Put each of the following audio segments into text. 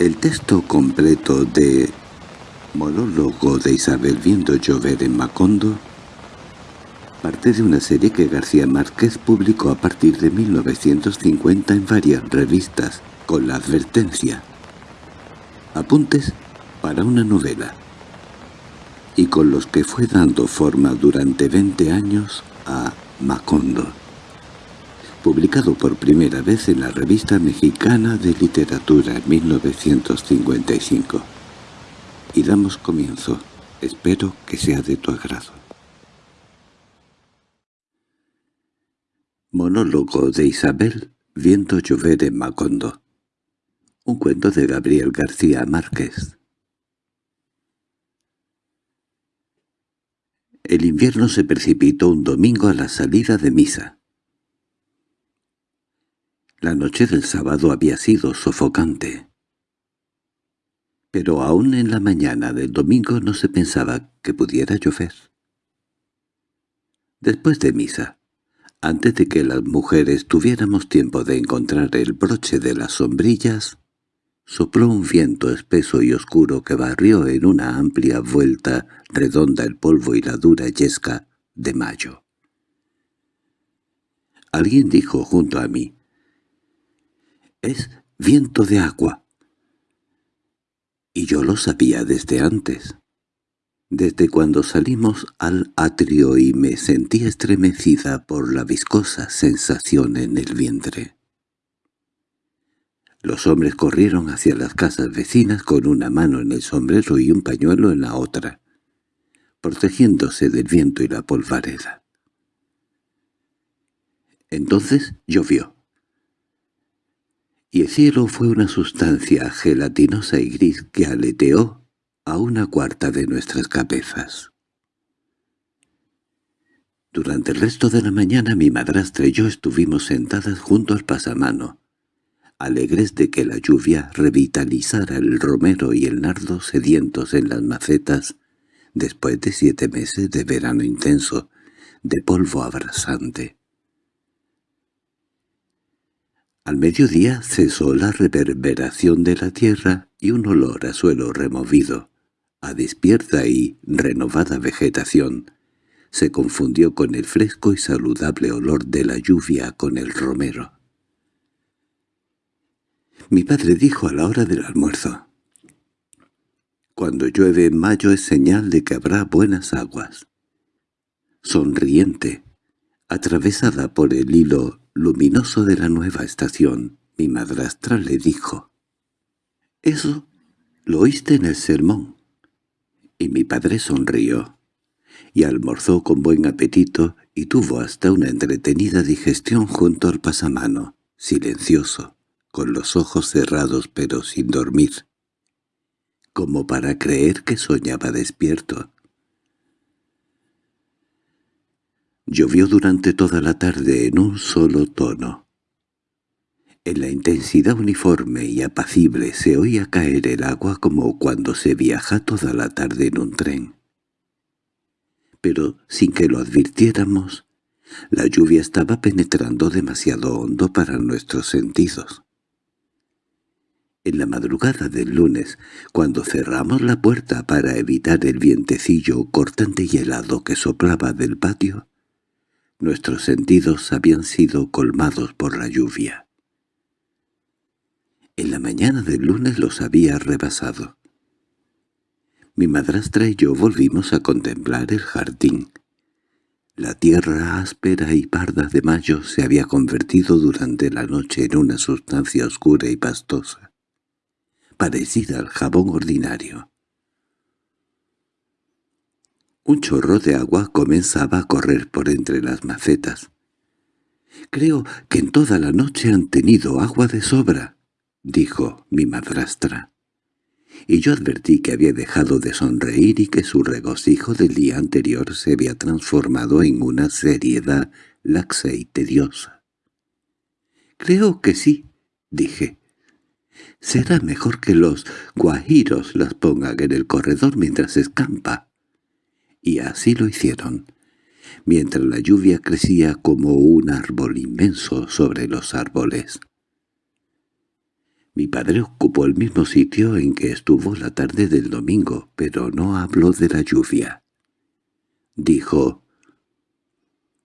El texto completo de Monólogo de Isabel viendo llover en Macondo parte de una serie que García Márquez publicó a partir de 1950 en varias revistas, con la advertencia «Apuntes para una novela», y con los que fue dando forma durante 20 años a Macondo, publicado por primera vez en la Revista Mexicana de Literatura en 1955. Y damos comienzo. Espero que sea de tu agrado. Monólogo de Isabel viendo llover en Macondo. Un cuento de Gabriel García Márquez. El invierno se precipitó un domingo a la salida de misa. La noche del sábado había sido sofocante. Pero aún en la mañana del domingo no se pensaba que pudiera llover. Después de misa, antes de que las mujeres tuviéramos tiempo de encontrar el broche de las sombrillas, sopló un viento espeso y oscuro que barrió en una amplia vuelta redonda el polvo y la dura yesca de mayo. Alguien dijo junto a mí, «Es viento de agua». Y yo lo sabía desde antes desde cuando salimos al atrio y me sentí estremecida por la viscosa sensación en el vientre. Los hombres corrieron hacia las casas vecinas con una mano en el sombrero y un pañuelo en la otra, protegiéndose del viento y la polvareda. Entonces llovió. Y el cielo fue una sustancia gelatinosa y gris que aleteó a una cuarta de nuestras cabezas. Durante el resto de la mañana mi madrastra y yo estuvimos sentadas junto al pasamano, alegres de que la lluvia revitalizara el romero y el nardo sedientos en las macetas después de siete meses de verano intenso, de polvo abrasante. Al mediodía cesó la reverberación de la tierra y un olor a suelo removido, a despierta y renovada vegetación, se confundió con el fresco y saludable olor de la lluvia con el romero. Mi padre dijo a la hora del almuerzo, «Cuando llueve en mayo es señal de que habrá buenas aguas». Sonriente, atravesada por el hilo luminoso de la nueva estación, mi madrastra le dijo, «Eso lo oíste en el sermón» y mi padre sonrió, y almorzó con buen apetito y tuvo hasta una entretenida digestión junto al pasamano, silencioso, con los ojos cerrados pero sin dormir, como para creer que soñaba despierto. Llovió durante toda la tarde en un solo tono. En la intensidad uniforme y apacible se oía caer el agua como cuando se viaja toda la tarde en un tren. Pero sin que lo advirtiéramos, la lluvia estaba penetrando demasiado hondo para nuestros sentidos. En la madrugada del lunes, cuando cerramos la puerta para evitar el vientecillo cortante y helado que soplaba del patio, nuestros sentidos habían sido colmados por la lluvia. En la mañana del lunes los había rebasado. Mi madrastra y yo volvimos a contemplar el jardín. La tierra áspera y parda de mayo se había convertido durante la noche en una sustancia oscura y pastosa, parecida al jabón ordinario. Un chorro de agua comenzaba a correr por entre las macetas. «Creo que en toda la noche han tenido agua de sobra», dijo mi madrastra. Y yo advertí que había dejado de sonreír y que su regocijo del día anterior se había transformado en una seriedad laxa y tediosa. «Creo que sí», dije. «Será mejor que los guajiros las pongan en el corredor mientras escampa». Y así lo hicieron, mientras la lluvia crecía como un árbol inmenso sobre los árboles. Mi padre ocupó el mismo sitio en que estuvo la tarde del domingo, pero no habló de la lluvia. Dijo,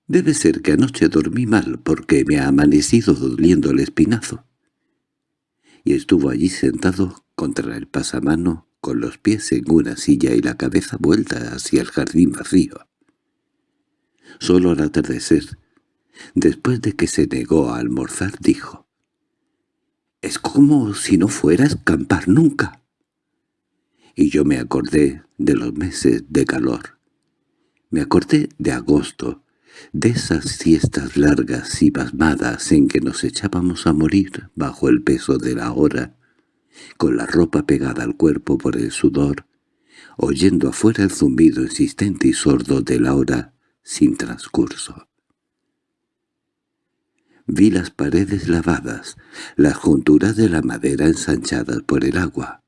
«Debe ser que anoche dormí mal porque me ha amanecido doliendo el espinazo». Y estuvo allí sentado contra el pasamano, con los pies en una silla y la cabeza vuelta hacia el jardín vacío. Solo al atardecer, después de que se negó a almorzar, dijo, es como si no fuera a escampar nunca. Y yo me acordé de los meses de calor. Me acordé de agosto, de esas siestas largas y pasmadas en que nos echábamos a morir bajo el peso de la hora, con la ropa pegada al cuerpo por el sudor, oyendo afuera el zumbido insistente y sordo de la hora sin transcurso. Vi las paredes lavadas, las junturas de la madera ensanchadas por el agua.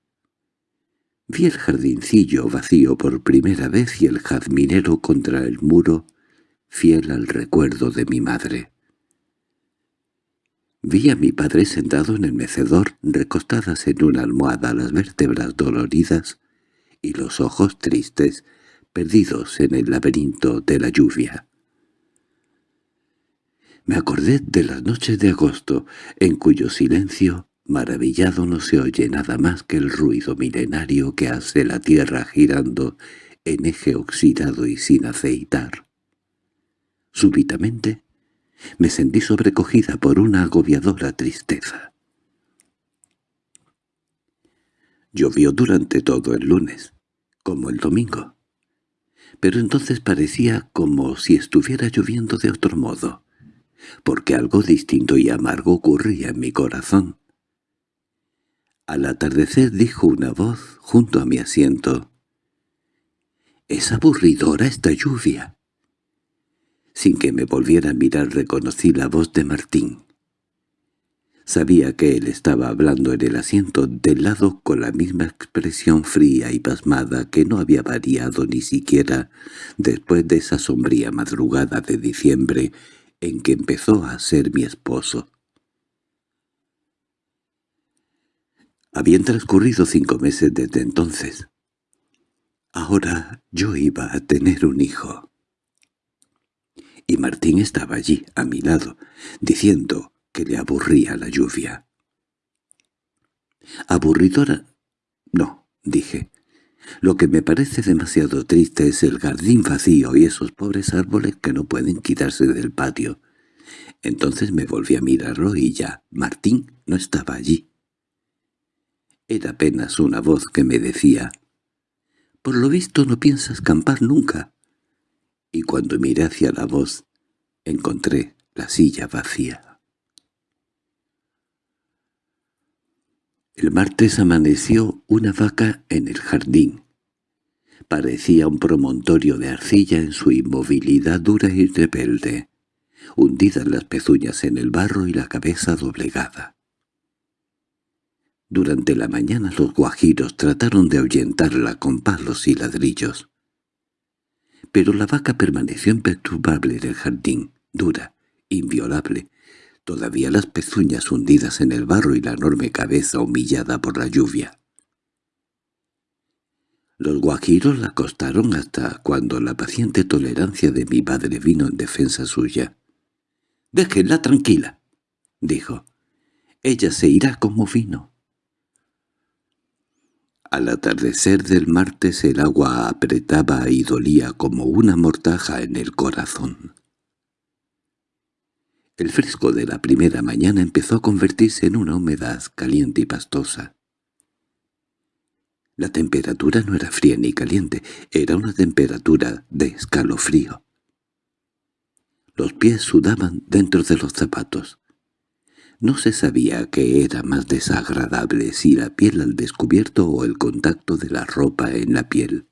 Vi el jardincillo vacío por primera vez y el jazminero contra el muro, fiel al recuerdo de mi madre. Vi a mi padre sentado en el mecedor, recostadas en una almohada las vértebras doloridas y los ojos tristes, perdidos en el laberinto de la lluvia. Me acordé de las noches de agosto, en cuyo silencio, maravillado, no se oye nada más que el ruido milenario que hace la tierra girando en eje oxidado y sin aceitar. Súbitamente me sentí sobrecogida por una agobiadora tristeza. Llovió durante todo el lunes, como el domingo. Pero entonces parecía como si estuviera lloviendo de otro modo porque algo distinto y amargo ocurría en mi corazón. Al atardecer dijo una voz junto a mi asiento. «Es aburridora esta lluvia». Sin que me volviera a mirar reconocí la voz de Martín. Sabía que él estaba hablando en el asiento del lado con la misma expresión fría y pasmada que no había variado ni siquiera después de esa sombría madrugada de diciembre en que empezó a ser mi esposo. Habían transcurrido cinco meses desde entonces. Ahora yo iba a tener un hijo. Y Martín estaba allí, a mi lado, diciendo que le aburría la lluvia. ¿Aburridora? No, dije. Lo que me parece demasiado triste es el jardín vacío y esos pobres árboles que no pueden quitarse del patio. Entonces me volví a mirarlo y ya, Martín no estaba allí. Era apenas una voz que me decía, «Por lo visto no piensas campar nunca». Y cuando miré hacia la voz, encontré la silla vacía. El martes amaneció una vaca en el jardín. Parecía un promontorio de arcilla en su inmovilidad dura y rebelde, hundidas las pezuñas en el barro y la cabeza doblegada. Durante la mañana los guajiros trataron de ahuyentarla con palos y ladrillos. Pero la vaca permaneció imperturbable en el jardín, dura, inviolable, todavía las pezuñas hundidas en el barro y la enorme cabeza humillada por la lluvia. Los guajiros la acostaron hasta cuando la paciente tolerancia de mi padre vino en defensa suya. «Déjenla tranquila», dijo. «Ella se irá como vino». Al atardecer del martes el agua apretaba y dolía como una mortaja en el corazón. El fresco de la primera mañana empezó a convertirse en una humedad caliente y pastosa. La temperatura no era fría ni caliente, era una temperatura de escalofrío. Los pies sudaban dentro de los zapatos. No se sabía qué era más desagradable, si la piel al descubierto o el contacto de la ropa en la piel.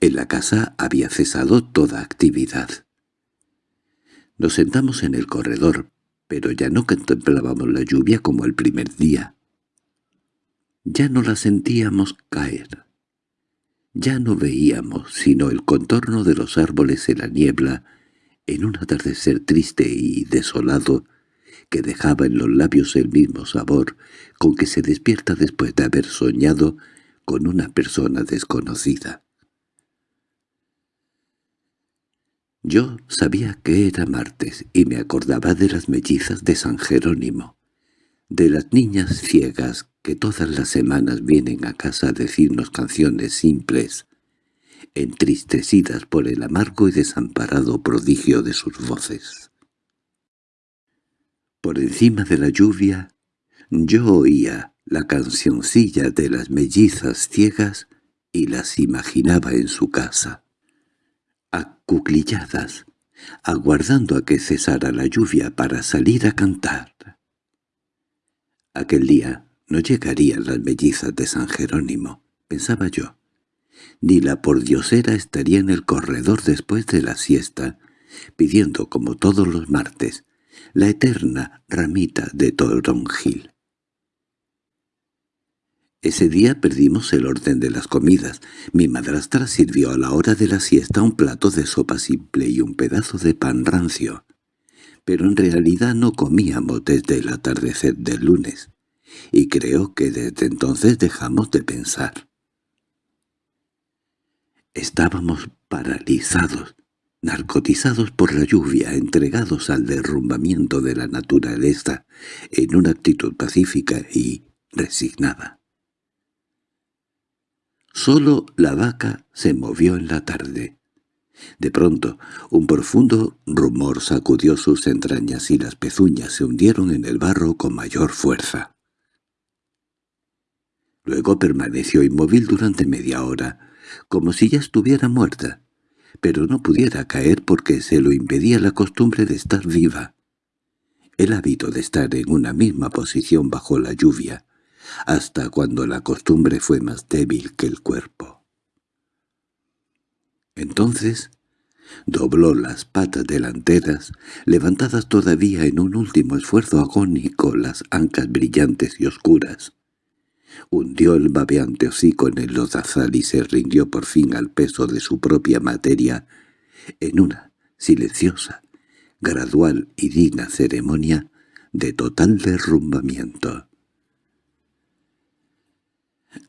En la casa había cesado toda actividad. Nos sentamos en el corredor, pero ya no contemplábamos la lluvia como el primer día. Ya no la sentíamos caer. Ya no veíamos sino el contorno de los árboles en la niebla, en un atardecer triste y desolado que dejaba en los labios el mismo sabor con que se despierta después de haber soñado con una persona desconocida. Yo sabía que era martes y me acordaba de las mellizas de San Jerónimo, de las niñas ciegas que todas las semanas vienen a casa a decirnos canciones simples, entristecidas por el amargo y desamparado prodigio de sus voces. Por encima de la lluvia, yo oía la cancioncilla de las mellizas ciegas y las imaginaba en su casa acuclilladas, aguardando a que cesara la lluvia para salir a cantar. Aquel día no llegarían las mellizas de San Jerónimo, pensaba yo, ni la pordiosera estaría en el corredor después de la siesta, pidiendo, como todos los martes, la eterna ramita de toronjil. Ese día perdimos el orden de las comidas. Mi madrastra sirvió a la hora de la siesta un plato de sopa simple y un pedazo de pan rancio. Pero en realidad no comíamos desde el atardecer del lunes, y creo que desde entonces dejamos de pensar. Estábamos paralizados, narcotizados por la lluvia, entregados al derrumbamiento de la naturaleza en una actitud pacífica y resignada. Solo la vaca se movió en la tarde. De pronto, un profundo rumor sacudió sus entrañas y las pezuñas se hundieron en el barro con mayor fuerza. Luego permaneció inmóvil durante media hora, como si ya estuviera muerta, pero no pudiera caer porque se lo impedía la costumbre de estar viva. El hábito de estar en una misma posición bajo la lluvia, hasta cuando la costumbre fue más débil que el cuerpo. Entonces dobló las patas delanteras, levantadas todavía en un último esfuerzo agónico las ancas brillantes y oscuras. Hundió el babeante hocico en el lodazal y se rindió por fin al peso de su propia materia en una silenciosa, gradual y digna ceremonia de total derrumbamiento.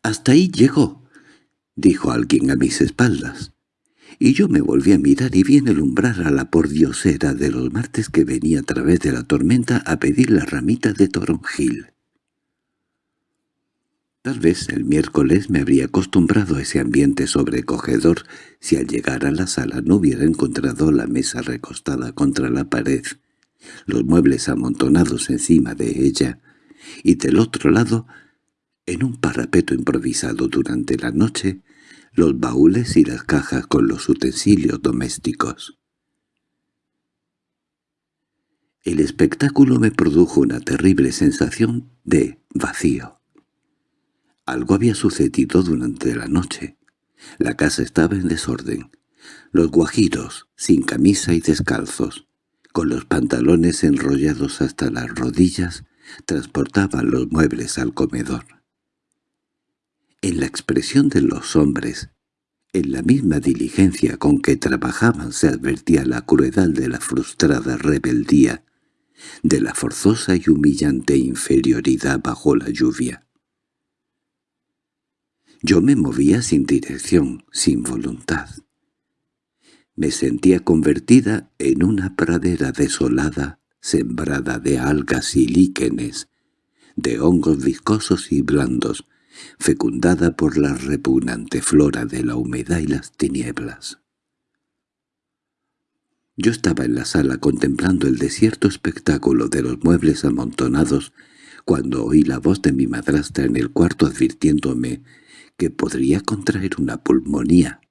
—Hasta ahí llegó —dijo alguien a mis espaldas. Y yo me volví a mirar y vi en el umbral a la pordiosera de los martes que venía a través de la tormenta a pedir la ramita de toronjil. Tal vez el miércoles me habría acostumbrado a ese ambiente sobrecogedor si al llegar a la sala no hubiera encontrado la mesa recostada contra la pared, los muebles amontonados encima de ella, y del otro lado en un parapeto improvisado durante la noche, los baúles y las cajas con los utensilios domésticos. El espectáculo me produjo una terrible sensación de vacío. Algo había sucedido durante la noche. La casa estaba en desorden. Los guajiros, sin camisa y descalzos, con los pantalones enrollados hasta las rodillas, transportaban los muebles al comedor. En la expresión de los hombres, en la misma diligencia con que trabajaban se advertía la crueldad de la frustrada rebeldía, de la forzosa y humillante inferioridad bajo la lluvia. Yo me movía sin dirección, sin voluntad. Me sentía convertida en una pradera desolada, sembrada de algas y líquenes, de hongos viscosos y blandos, fecundada por la repugnante flora de la humedad y las tinieblas. Yo estaba en la sala contemplando el desierto espectáculo de los muebles amontonados cuando oí la voz de mi madrastra en el cuarto advirtiéndome que podría contraer una pulmonía.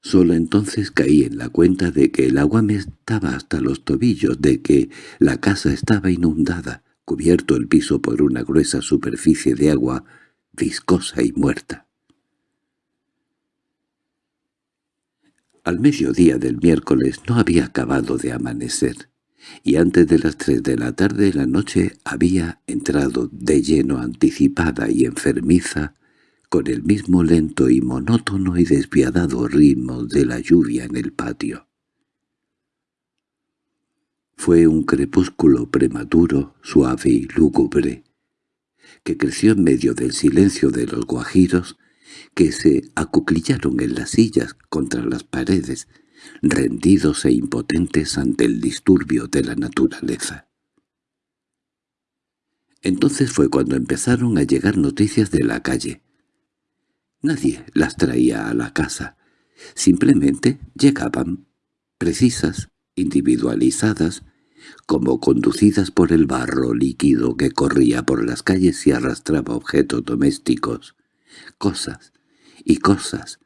Solo entonces caí en la cuenta de que el agua me estaba hasta los tobillos, de que la casa estaba inundada, cubierto el piso por una gruesa superficie de agua viscosa y muerta. Al mediodía del miércoles no había acabado de amanecer, y antes de las tres de la tarde la noche había entrado de lleno anticipada y enfermiza con el mismo lento y monótono y despiadado ritmo de la lluvia en el patio. Fue un crepúsculo prematuro, suave y lúgubre, que creció en medio del silencio de los guajiros, que se acuclillaron en las sillas contra las paredes, rendidos e impotentes ante el disturbio de la naturaleza. Entonces fue cuando empezaron a llegar noticias de la calle. Nadie las traía a la casa. Simplemente llegaban, precisas, individualizadas, como conducidas por el barro líquido que corría por las calles y arrastraba objetos domésticos, cosas y cosas,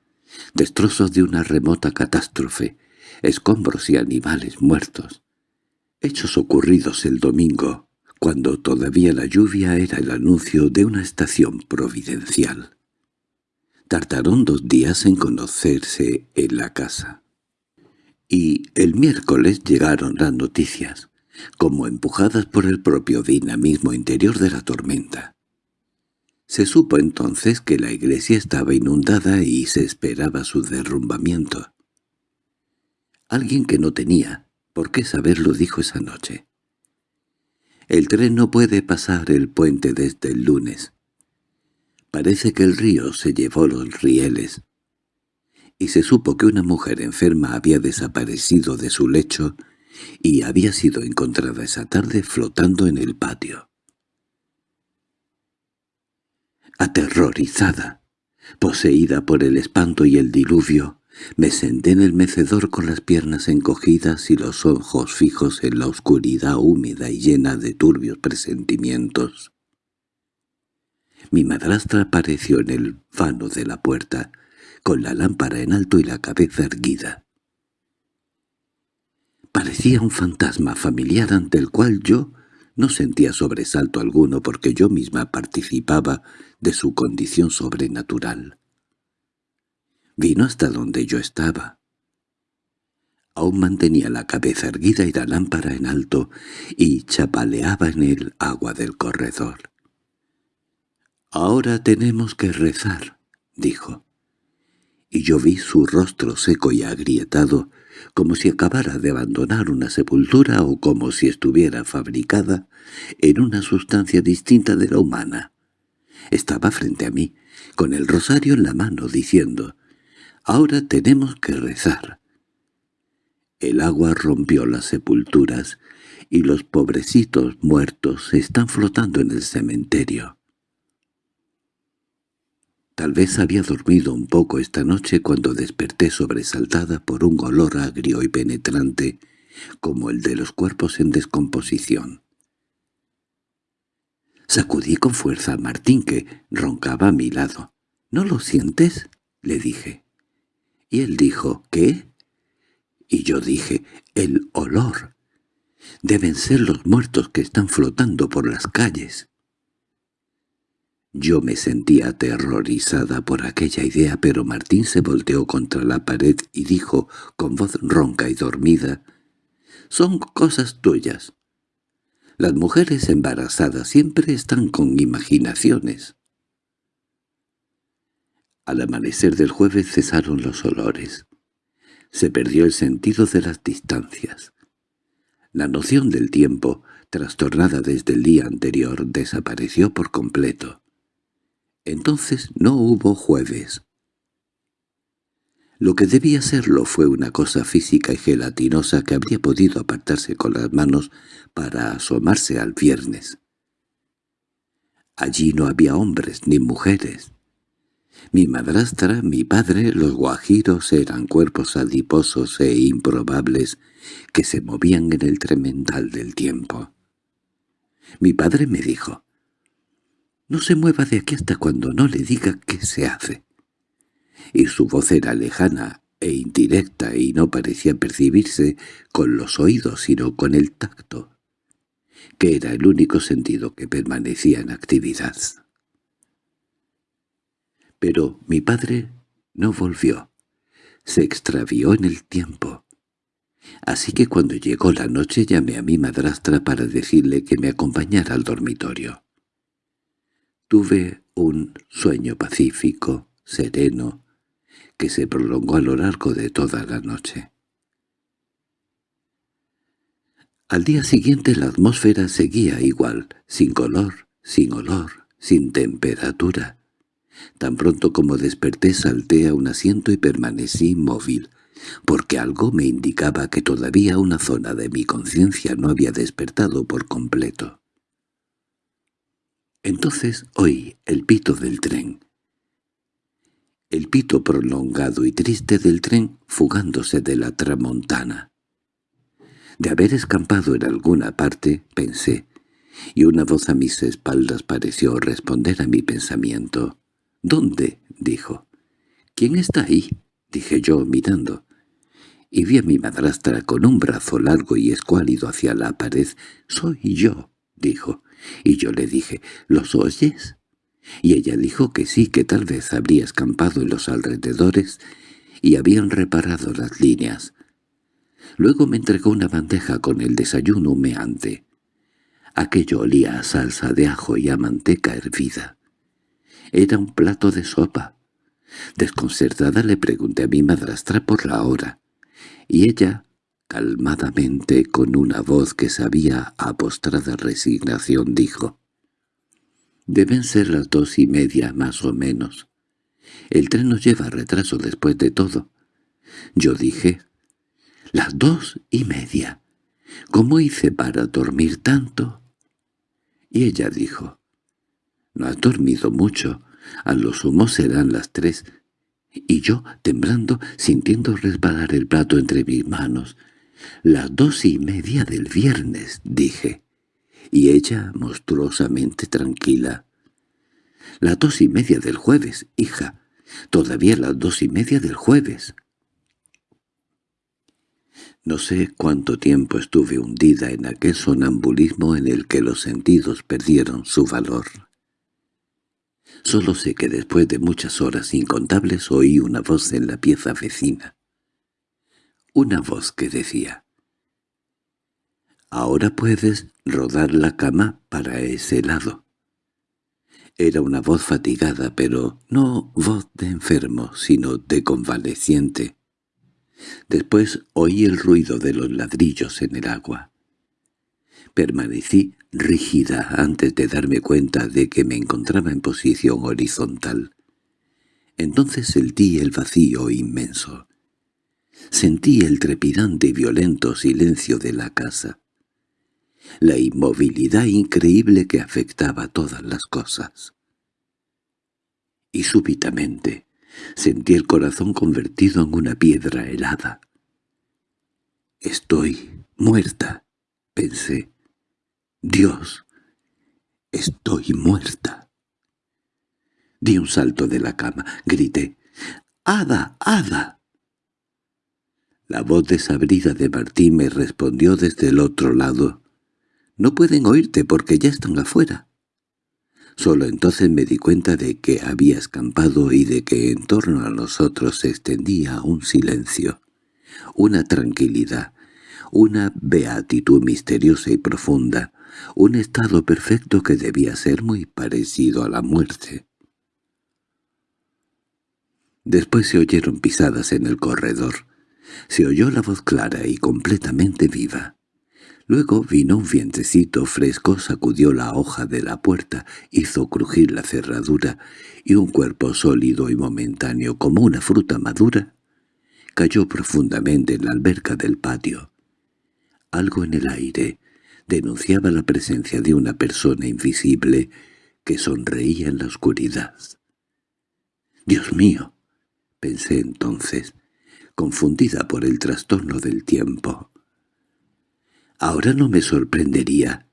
destrozos de una remota catástrofe, escombros y animales muertos. Hechos ocurridos el domingo, cuando todavía la lluvia era el anuncio de una estación providencial. Tardaron dos días en conocerse en la casa. Y el miércoles llegaron las noticias, como empujadas por el propio dinamismo interior de la tormenta. Se supo entonces que la iglesia estaba inundada y se esperaba su derrumbamiento. Alguien que no tenía por qué saberlo dijo esa noche. El tren no puede pasar el puente desde el lunes. Parece que el río se llevó los rieles. Y se supo que una mujer enferma había desaparecido de su lecho y había sido encontrada esa tarde flotando en el patio. Aterrorizada, poseída por el espanto y el diluvio, me senté en el mecedor con las piernas encogidas y los ojos fijos en la oscuridad húmeda y llena de turbios presentimientos. Mi madrastra apareció en el vano de la puerta, con la lámpara en alto y la cabeza erguida. Parecía un fantasma familiar ante el cual yo no sentía sobresalto alguno porque yo misma participaba de su condición sobrenatural. Vino hasta donde yo estaba. Aún mantenía la cabeza erguida y la lámpara en alto, y chapaleaba en el agua del corredor. «Ahora tenemos que rezar», dijo. Y yo vi su rostro seco y agrietado, como si acabara de abandonar una sepultura o como si estuviera fabricada en una sustancia distinta de la humana. Estaba frente a mí, con el rosario en la mano, diciendo, «Ahora tenemos que rezar». El agua rompió las sepulturas y los pobrecitos muertos están flotando en el cementerio. Tal vez había dormido un poco esta noche cuando desperté sobresaltada por un olor agrio y penetrante, como el de los cuerpos en descomposición. Sacudí con fuerza a Martín, que roncaba a mi lado. —¿No lo sientes? —le dije. Y él dijo, ¿qué? Y yo dije, el olor. Deben ser los muertos que están flotando por las calles. Yo me sentía aterrorizada por aquella idea, pero Martín se volteó contra la pared y dijo, con voz ronca y dormida, «Son cosas tuyas. Las mujeres embarazadas siempre están con imaginaciones». Al amanecer del jueves cesaron los olores. Se perdió el sentido de las distancias. La noción del tiempo, trastornada desde el día anterior, desapareció por completo. Entonces no hubo jueves. Lo que debía serlo fue una cosa física y gelatinosa que habría podido apartarse con las manos para asomarse al viernes. Allí no había hombres ni mujeres. Mi madrastra, mi padre, los guajiros eran cuerpos adiposos e improbables que se movían en el tremendal del tiempo. Mi padre me dijo, no se mueva de aquí hasta cuando no le diga qué se hace. Y su voz era lejana e indirecta y no parecía percibirse con los oídos sino con el tacto, que era el único sentido que permanecía en actividad. Pero mi padre no volvió. Se extravió en el tiempo. Así que cuando llegó la noche llamé a mi madrastra para decirle que me acompañara al dormitorio. Tuve un sueño pacífico, sereno, que se prolongó a lo largo de toda la noche. Al día siguiente la atmósfera seguía igual, sin color, sin olor, sin temperatura. Tan pronto como desperté salté a un asiento y permanecí inmóvil, porque algo me indicaba que todavía una zona de mi conciencia no había despertado por completo. Entonces oí el pito del tren. El pito prolongado y triste del tren fugándose de la tramontana. De haber escampado en alguna parte, pensé, y una voz a mis espaldas pareció responder a mi pensamiento. —¿Dónde? —dijo. —¿Quién está ahí? —dije yo mirando. Y vi a mi madrastra con un brazo largo y escuálido hacia la pared. —Soy yo —dijo. Y yo le dije, ¿los oyes? Y ella dijo que sí, que tal vez habría escampado en los alrededores y habían reparado las líneas. Luego me entregó una bandeja con el desayuno humeante. Aquello olía a salsa de ajo y a manteca hervida. Era un plato de sopa. Desconcertada le pregunté a mi madrastra por la hora, y ella, calmadamente, con una voz que sabía a postrada resignación, dijo, «Deben ser las dos y media más o menos. El tren nos lleva retraso después de todo». Yo dije, «Las dos y media. ¿Cómo hice para dormir tanto?» Y ella dijo, «No has dormido mucho. A lo sumo serán las tres». Y yo, temblando, sintiendo resbalar el plato entre mis manos, «Las dos y media del viernes», dije. Y ella, monstruosamente tranquila. «Las dos y media del jueves, hija. Todavía las dos y media del jueves». No sé cuánto tiempo estuve hundida en aquel sonambulismo en el que los sentidos perdieron su valor. Solo sé que después de muchas horas incontables oí una voz en la pieza vecina una voz que decía «Ahora puedes rodar la cama para ese lado». Era una voz fatigada, pero no voz de enfermo, sino de convaleciente. Después oí el ruido de los ladrillos en el agua. Permanecí rígida antes de darme cuenta de que me encontraba en posición horizontal. Entonces sentí el vacío inmenso. Sentí el trepidante y violento silencio de la casa. La inmovilidad increíble que afectaba todas las cosas. Y súbitamente sentí el corazón convertido en una piedra helada. «Estoy muerta», pensé. «Dios, estoy muerta». Di un salto de la cama, grité. «¡Hada, hada!» La voz desabrida de Martín me respondió desde el otro lado. «No pueden oírte porque ya están afuera». Solo entonces me di cuenta de que había escampado y de que en torno a nosotros se extendía un silencio, una tranquilidad, una beatitud misteriosa y profunda, un estado perfecto que debía ser muy parecido a la muerte. Después se oyeron pisadas en el corredor. Se oyó la voz clara y completamente viva. Luego vino un vientecito fresco, sacudió la hoja de la puerta, hizo crujir la cerradura, y un cuerpo sólido y momentáneo como una fruta madura cayó profundamente en la alberca del patio. Algo en el aire denunciaba la presencia de una persona invisible que sonreía en la oscuridad. «¡Dios mío!» pensé entonces confundida por el trastorno del tiempo. Ahora no me sorprendería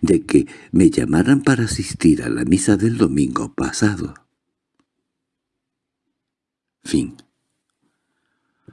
de que me llamaran para asistir a la misa del domingo pasado. Fin